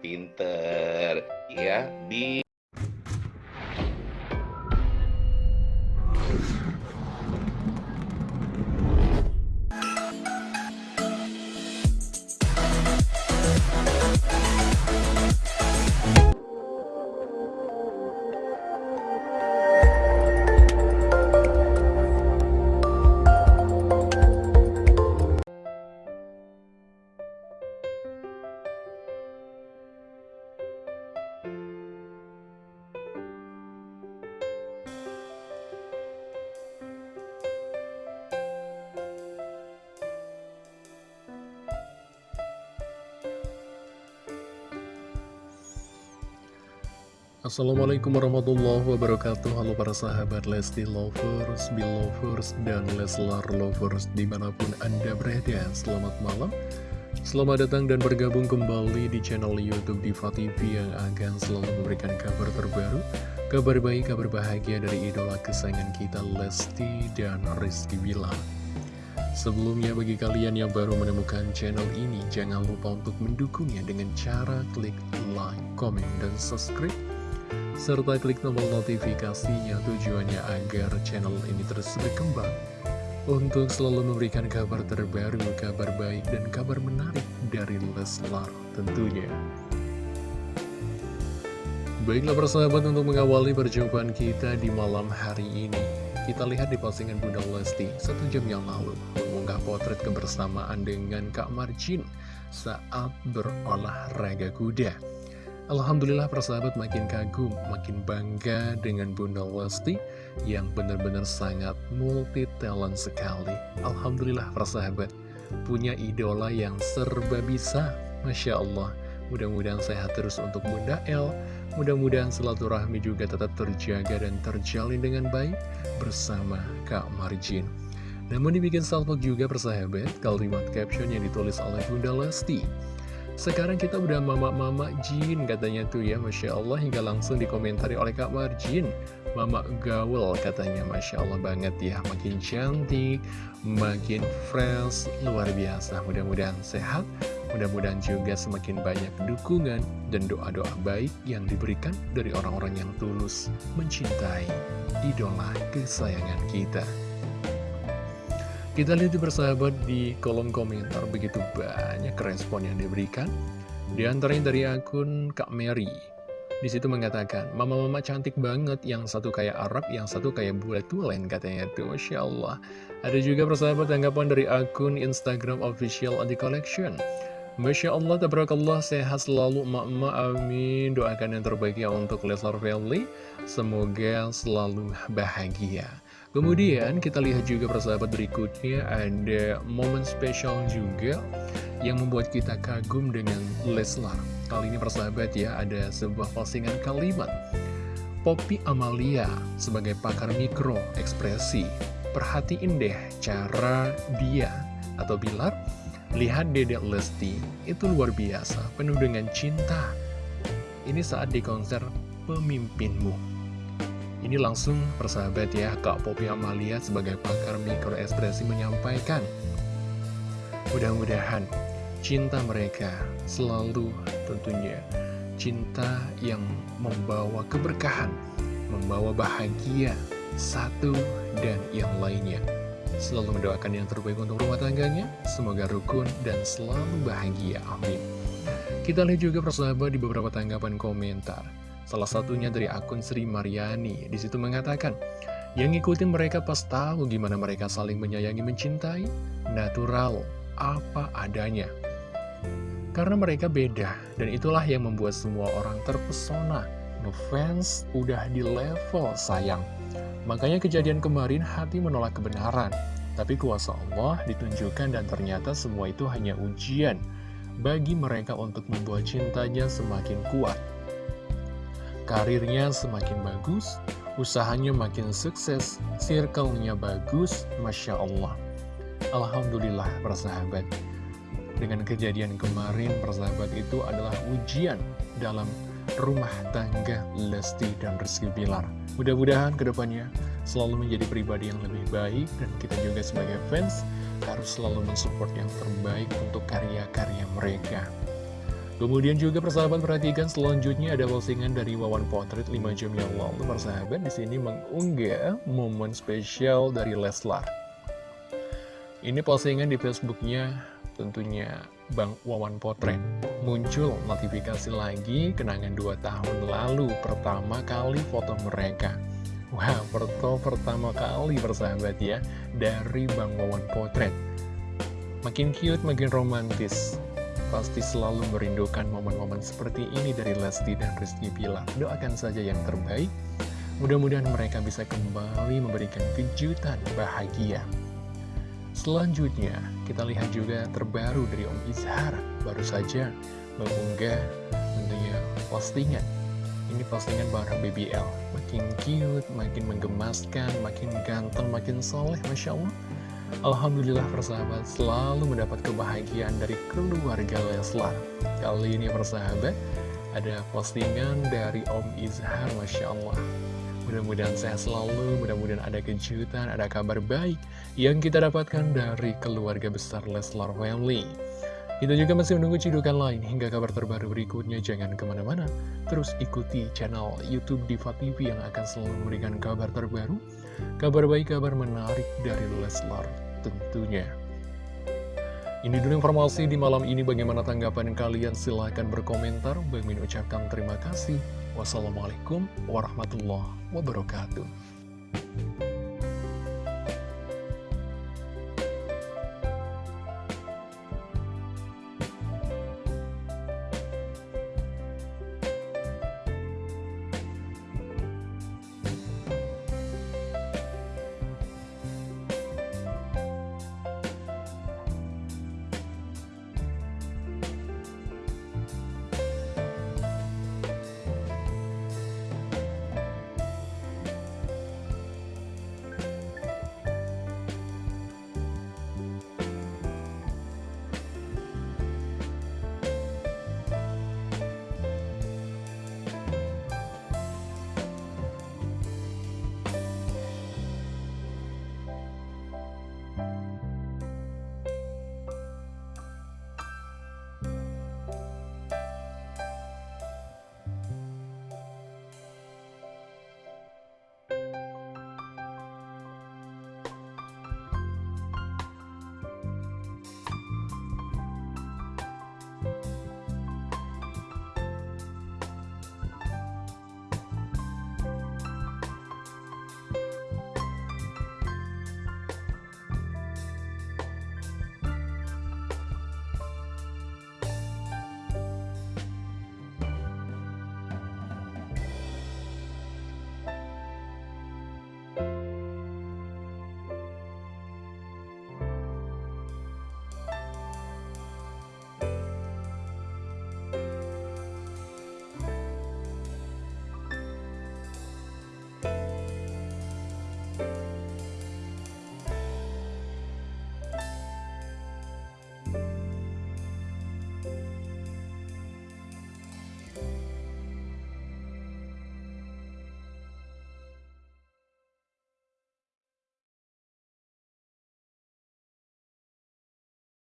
pinter ya. Di Assalamualaikum warahmatullahi wabarakatuh. Halo para sahabat Lesti Lovers, Belovers, dan Leslar Lovers di mana pun Anda berada. Selamat malam. Selamat datang dan bergabung kembali di channel Youtube Diva TV yang akan selalu memberikan kabar terbaru Kabar baik, kabar bahagia dari idola kesayangan kita Lesti dan Rizky Bilar. Sebelumnya bagi kalian yang baru menemukan channel ini Jangan lupa untuk mendukungnya dengan cara klik like, comment, dan subscribe serta klik tombol notifikasinya tujuannya agar channel ini terus berkembang untuk selalu memberikan kabar terbaru, kabar baik, dan kabar menarik dari Leslar tentunya. Baiklah persahabat untuk mengawali perjumpaan kita di malam hari ini. Kita lihat di postingan Bunda Lesti satu jam yang lalu mengunggah potret kebersamaan dengan Kak Marjin saat berolahraga kuda. Alhamdulillah persahabat makin kagum, makin bangga dengan Bunda Lesti yang benar-benar sangat multi talent sekali. Alhamdulillah persahabat, punya idola yang serba bisa, Masya Allah. Mudah-mudahan sehat terus untuk Bunda El, mudah-mudahan silaturahmi juga tetap terjaga dan terjalin dengan baik bersama Kak Marjin. Namun dibikin salpok juga persahabat, kalimat caption yang ditulis oleh Bunda Lesti. Sekarang kita udah mama-mama Jin katanya tuh ya Masya Allah. Hingga langsung dikomentari oleh Kak Marjin. Mama gaul katanya Masya Allah banget ya. Makin cantik, makin fresh, luar biasa. Mudah-mudahan sehat, mudah-mudahan juga semakin banyak dukungan dan doa-doa baik yang diberikan dari orang-orang yang tulus mencintai idola kesayangan kita kita lihat di persahabat di kolom komentar begitu banyak respon yang diberikan. Di antaranya dari akun Kak Mary. Di situ mengatakan, Mama-mama cantik banget, yang satu kayak Arab, yang satu kayak bulat tulen katanya tuh, Masya Allah. Ada juga persahabat tanggapan dari akun Instagram official Adi Collection. Masya Allah, tabarakallah, sehat selalu emak-emak, amin. Doakan yang terbaik ya untuk Leslar Family. Semoga selalu bahagia. Kemudian kita lihat juga persahabat berikutnya ada momen spesial juga yang membuat kita kagum dengan Leslar. Kali ini persahabat ya ada sebuah postingan kalimat. Poppy Amalia sebagai pakar mikro ekspresi. Perhatiin deh cara dia atau Bilar lihat Dedek Lesti itu luar biasa, penuh dengan cinta. Ini saat di konser Pemimpinmu. Ini langsung persahabat ya, Kak Popi Amalia sebagai pakar mikroekspresi menyampaikan. Mudah-mudahan cinta mereka selalu tentunya cinta yang membawa keberkahan, membawa bahagia, satu dan yang lainnya. Selalu mendoakan yang terbaik untuk rumah tangganya, semoga rukun dan selalu bahagia, amin. Kita lihat juga persahabat di beberapa tanggapan komentar. Salah satunya dari akun Sri Mariani. Di situ mengatakan, yang ngikutin mereka pas tahu gimana mereka saling menyayangi mencintai, natural, apa adanya. Karena mereka beda, dan itulah yang membuat semua orang terpesona. Ngefans udah di level sayang. Makanya kejadian kemarin hati menolak kebenaran. Tapi kuasa Allah ditunjukkan dan ternyata semua itu hanya ujian bagi mereka untuk membuat cintanya semakin kuat karirnya semakin bagus, usahanya makin sukses, circle-nya bagus, Masya Allah. Alhamdulillah, persahabat. Dengan kejadian kemarin, persahabat itu adalah ujian dalam rumah tangga Lesti dan Rizky Bilar. Mudah-mudahan ke depannya selalu menjadi pribadi yang lebih baik dan kita juga sebagai fans harus selalu mensupport yang terbaik untuk karya-karya mereka. Kemudian juga persahabat perhatikan selanjutnya ada postingan dari Wawan Potret 5 jam yang lalu persahabat di sini mengunggah momen spesial dari Leslar. Ini postingan di Facebooknya tentunya Bang Wawan Potret. Muncul notifikasi lagi kenangan 2 tahun lalu pertama kali foto mereka. Wah, foto pertama kali persahabat ya dari Bang Wawan Potret. Makin cute, makin romantis pasti selalu merindukan momen-momen seperti ini dari Lesti dan Rizky Pilar. Doakan saja yang terbaik. Mudah-mudahan mereka bisa kembali memberikan kejutan bahagia. Selanjutnya, kita lihat juga terbaru dari Om Izhar. Baru saja mengunggah tentunya postingan. Ini postingan bareng BBL. Makin cute, makin menggemaskan, makin ganteng, makin soleh, Masya Allah. Alhamdulillah persahabat selalu mendapat kebahagiaan dari keluarga Leslar. Kali ini persahabat ada postingan dari Om Izhar Masya Allah. Mudah-mudahan sehat selalu, mudah-mudahan ada kejutan, ada kabar baik Yang kita dapatkan dari keluarga besar Leslar Family kita juga masih menunggu cidukan lain hingga kabar terbaru berikutnya. Jangan ke mana-mana, terus ikuti channel Youtube Diva TV yang akan selalu memberikan kabar terbaru, kabar baik, kabar menarik dari Leslar tentunya. Ini dulu informasi di malam ini bagaimana tanggapan kalian silahkan berkomentar. Bang Min ucapkan terima kasih. Wassalamualaikum warahmatullahi wabarakatuh.